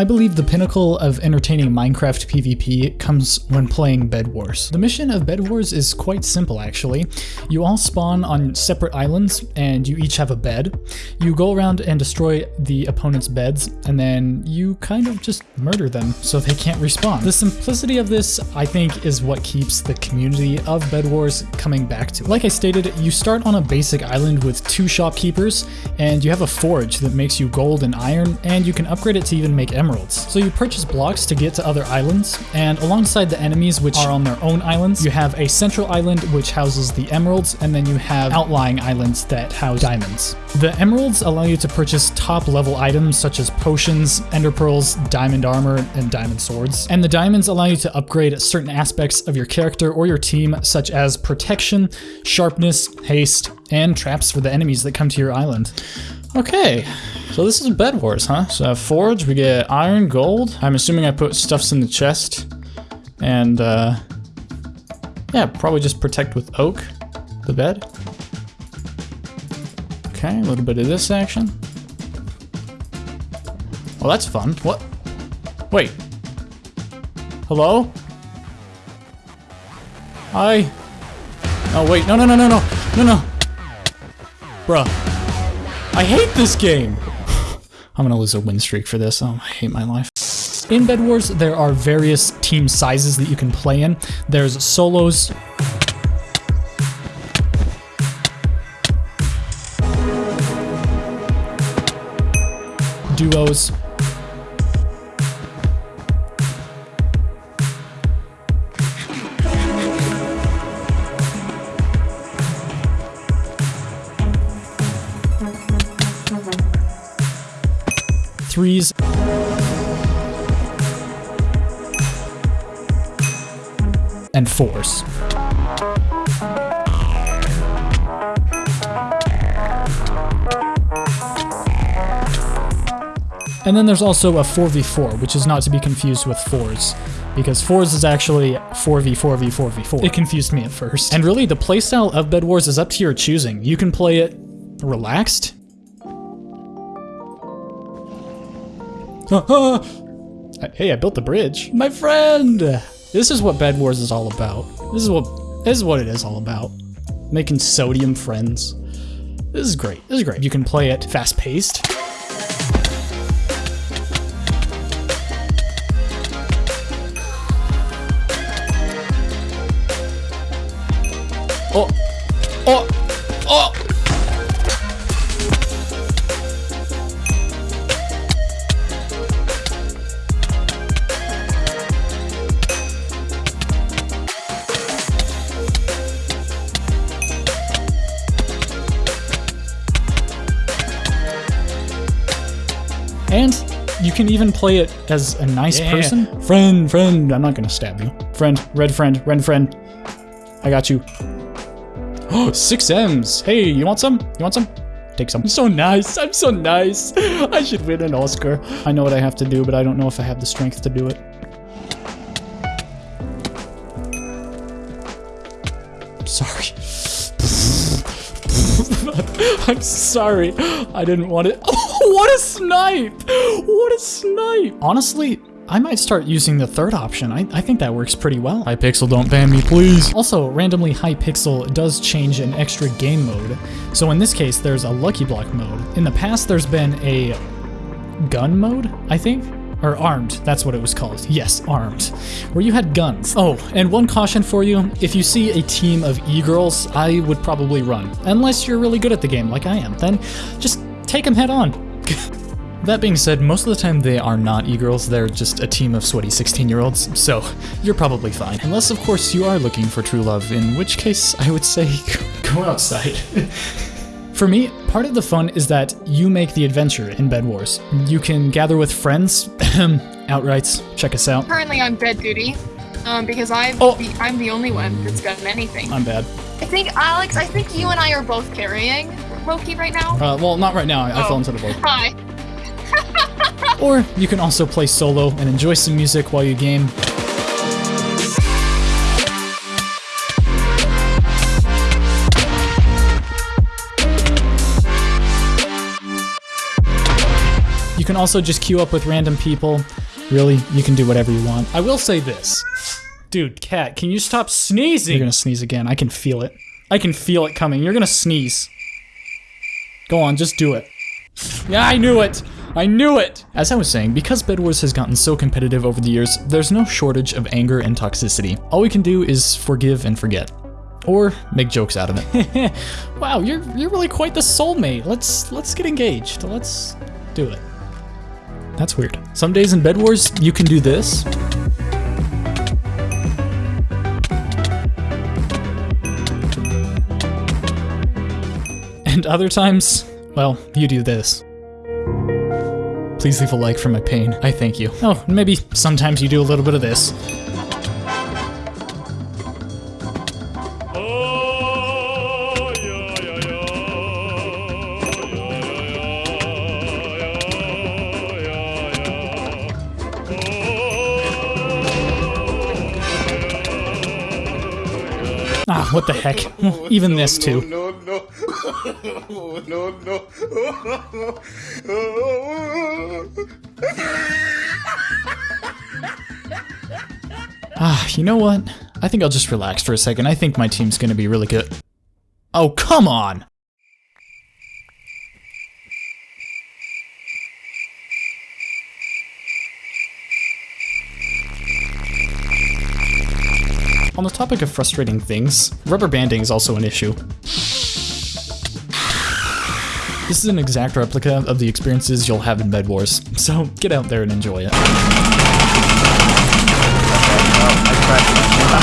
I believe the pinnacle of entertaining Minecraft PvP comes when playing Bed Wars. The mission of Bed Wars is quite simple actually. You all spawn on separate islands and you each have a bed. You go around and destroy the opponent's beds and then you kind of just murder them so they can't respawn. The simplicity of this I think is what keeps the community of Bed Wars coming back to. it. Like I stated, you start on a basic island with two shopkeepers and you have a forge that makes you gold and iron and you can upgrade it to even make emeralds. So you purchase blocks to get to other islands, and alongside the enemies which are on their own islands, you have a central island which houses the emeralds, and then you have outlying islands that house diamonds. The emeralds allow you to purchase top level items such as potions, ender pearls, diamond armor, and diamond swords. And the diamonds allow you to upgrade certain aspects of your character or your team such as protection, sharpness, haste, and traps for the enemies that come to your island. Okay, so this is Bed Wars, huh? So forge, we get iron, gold. I'm assuming I put stuffs in the chest. And, uh, yeah, probably just protect with oak, the bed. Okay, a little bit of this action. Well, that's fun. What? Wait. Hello? Hi? Oh, wait, no, no, no, no, no, no, no. Bruh. I hate this game! I'm gonna lose a win streak for this. Oh, I hate my life. In Bed Wars, there are various team sizes that you can play in. There's solos, duos, threes. And fours. And then there's also a 4v4, which is not to be confused with fours, because fours is actually 4v4v4v4. It confused me at first. And really, the playstyle of Bed Wars is up to your choosing. You can play it relaxed, hey, I built the bridge. My friend! This is what Bed Wars is all about. This is what this is what it is all about. Making sodium friends. This is great. This is great. You can play it fast-paced. Oh! Oh! Oh! And you can even play it as a nice yeah. person. Friend, friend, I'm not gonna stab you. Friend, red friend, red friend. I got you. Oh, six M's. Hey, you want some? You want some? Take some. I'm so nice. I'm so nice. I should win an Oscar. I know what I have to do, but I don't know if I have the strength to do it. Sorry. I'm sorry. I didn't want it. What a snipe! What a snipe! Honestly, I might start using the third option. I, I think that works pretty well. Hypixel, don't ban me, please. Also, randomly Hypixel does change an extra game mode. So in this case, there's a Lucky Block mode. In the past, there's been a gun mode, I think? Or armed, that's what it was called. Yes, armed. Where you had guns. Oh, and one caution for you, if you see a team of e-girls, I would probably run. Unless you're really good at the game, like I am. Then just take them head on. That being said, most of the time they are not e-girls, they're just a team of sweaty 16-year-olds, so you're probably fine. Unless, of course, you are looking for true love, in which case I would say go outside. For me, part of the fun is that you make the adventure in Bed Wars. You can gather with friends, outrights, check us out. Currently on bed duty, um, because I'm, oh. the, I'm the only one that's done anything. I'm bad. I think, Alex, I think you and I are both carrying Loki right now. Uh, well, not right now. I, oh. I fell into the boat. Hi. or you can also play solo and enjoy some music while you game. You can also just queue up with random people. Really, you can do whatever you want. I will say this. Dude, cat, can you stop sneezing? You're gonna sneeze again. I can feel it. I can feel it coming. You're gonna sneeze. Go on, just do it. Yeah, I knew it! I knew it! As I was saying, because Bed Wars has gotten so competitive over the years, there's no shortage of anger and toxicity. All we can do is forgive and forget. Or make jokes out of it. wow, you're you're really quite the soulmate. Let's let's get engaged. Let's do it. That's weird. Some days in Bed Wars, you can do this. Other times, well, you do this. Please leave a like for my pain. I thank you. Oh, maybe sometimes you do a little bit of this. Ah, what the heck. Even this too. No, no. Ah, you know what? I think I'll just relax for a second. I think my team's gonna be really good. Oh, come on! On the topic of frustrating things, rubber banding is also an issue. This is an exact replica of the experiences you'll have in Bed Wars, so get out there and enjoy it.